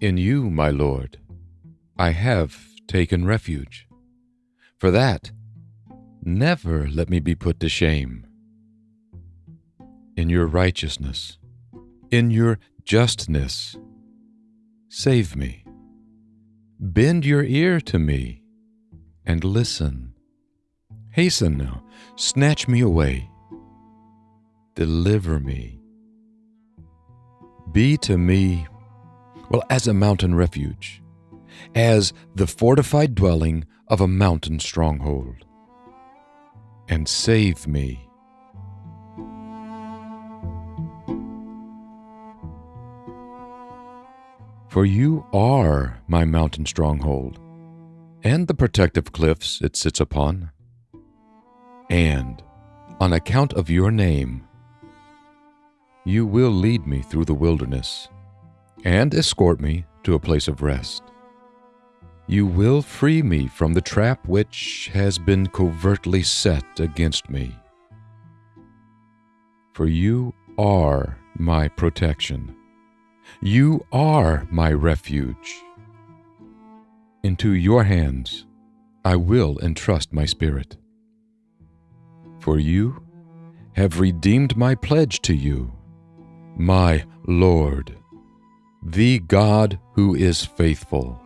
In you, my Lord, I have taken refuge. For that, never let me be put to shame. In your righteousness, in your justness, save me. Bend your ear to me and listen. Hasten now, snatch me away. Deliver me. Be to me, well, as a mountain refuge, as the fortified dwelling of a mountain stronghold. And save me. For you are my mountain stronghold, and the protective cliffs it sits upon. And, on account of your name, you will lead me through the wilderness and escort me to a place of rest. You will free me from the trap which has been covertly set against me. For you are my protection you are my refuge. Into your hands I will entrust my spirit. For you have redeemed my pledge to you, my Lord, the God who is faithful.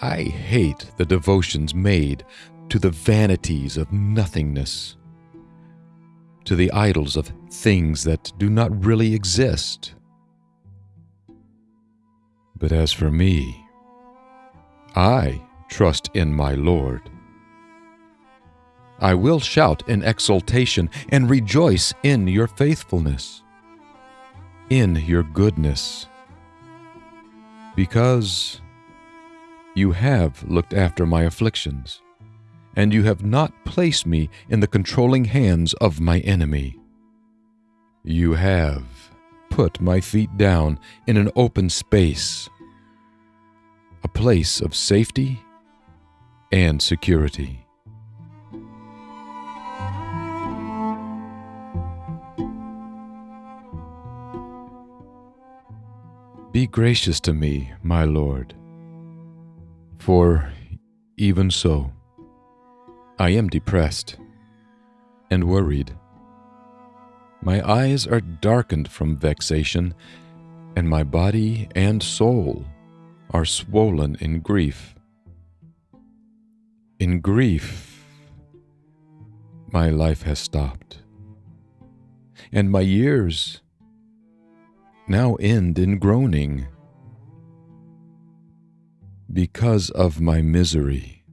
I hate the devotions made to the vanities of nothingness, to the idols of things that do not really exist. But as for me, I trust in my Lord. I will shout in exultation and rejoice in your faithfulness, in your goodness, because you have looked after my afflictions and you have not placed me in the controlling hands of my enemy. You have put my feet down in an open space, a place of safety and security. Be gracious to me, my Lord, for even so I am depressed and worried. My eyes are darkened from vexation, and my body and soul are swollen in grief. In grief, my life has stopped, and my years now end in groaning. Because of my misery,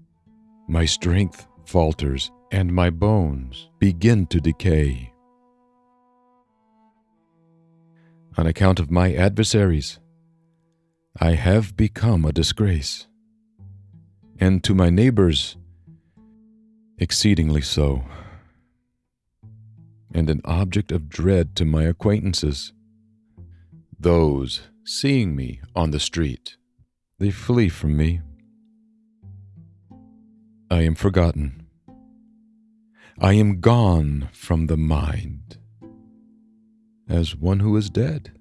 my strength falters, and my bones begin to decay. On account of my adversaries, I have become a disgrace, and to my neighbors, exceedingly so, and an object of dread to my acquaintances. Those seeing me on the street, they flee from me I am forgotten. I am gone from the mind as one who is dead.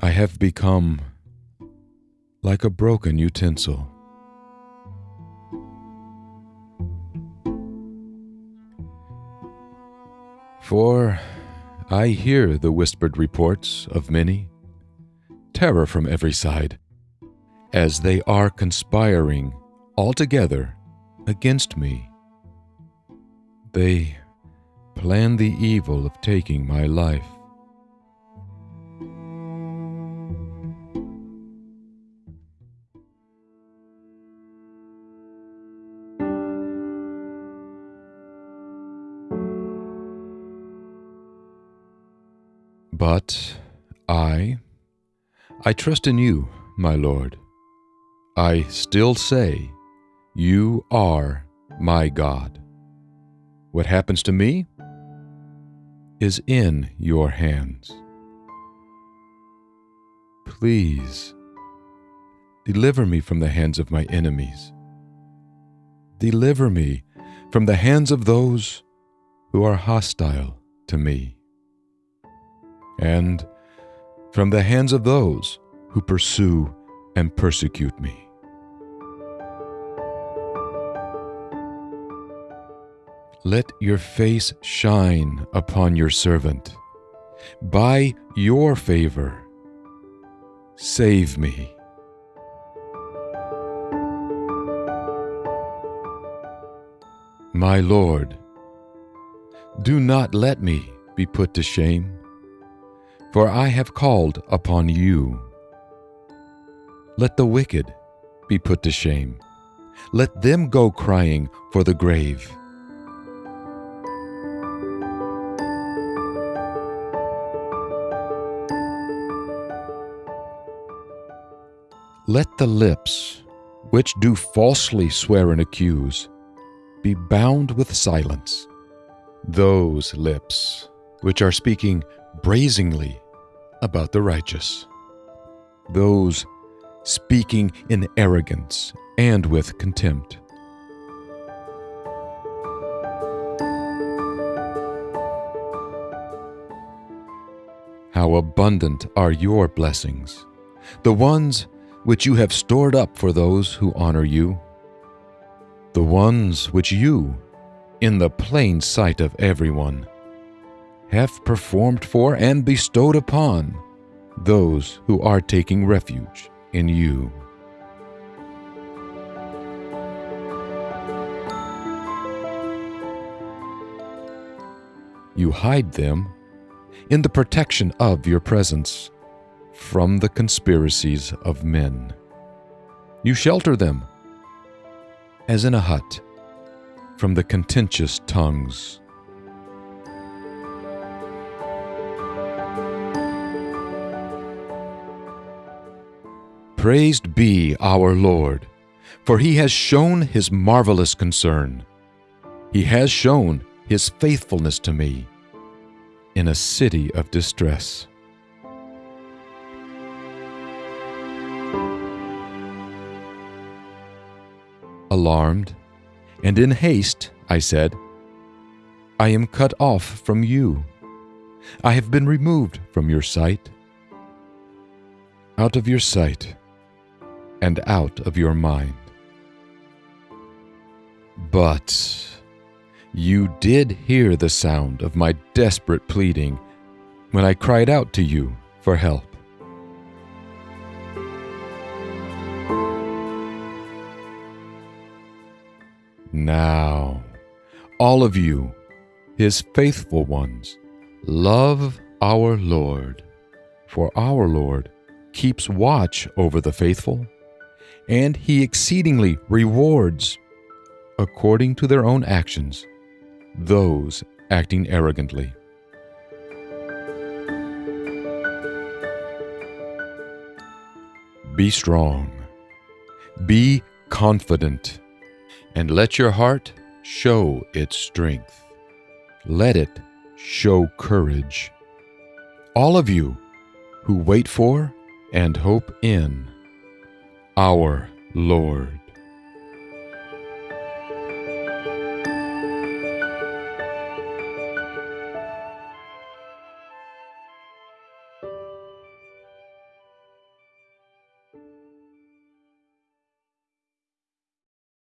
I have become like a broken utensil. For I hear the whispered reports of many, terror from every side, as they are conspiring altogether against me. They plan the evil of taking my life. But I, I trust in you, my Lord. I still say, you are my God. What happens to me is in your hands. Please, deliver me from the hands of my enemies. Deliver me from the hands of those who are hostile to me, and from the hands of those who pursue and persecute me. Let your face shine upon your servant. By your favor, save me. My Lord, do not let me be put to shame, for I have called upon you. Let the wicked be put to shame. Let them go crying for the grave. Let the lips which do falsely swear and accuse be bound with silence. Those lips which are speaking brazenly about the righteous. Those speaking in arrogance and with contempt. How abundant are your blessings, the ones which you have stored up for those who honor you, the ones which you, in the plain sight of everyone, have performed for and bestowed upon those who are taking refuge in you. You hide them in the protection of your presence from the conspiracies of men. You shelter them, as in a hut, from the contentious tongues. Praised be our Lord, for he has shown his marvelous concern. He has shown his faithfulness to me in a city of distress. Alarmed and in haste, I said, I am cut off from you. I have been removed from your sight. Out of your sight and out of your mind. But you did hear the sound of my desperate pleading when I cried out to you for help. Now, all of you, his faithful ones, love our Lord, for our Lord keeps watch over the faithful, and he exceedingly rewards, according to their own actions, those acting arrogantly. Be strong, be confident and let your heart show its strength. Let it show courage. All of you who wait for and hope in our Lord.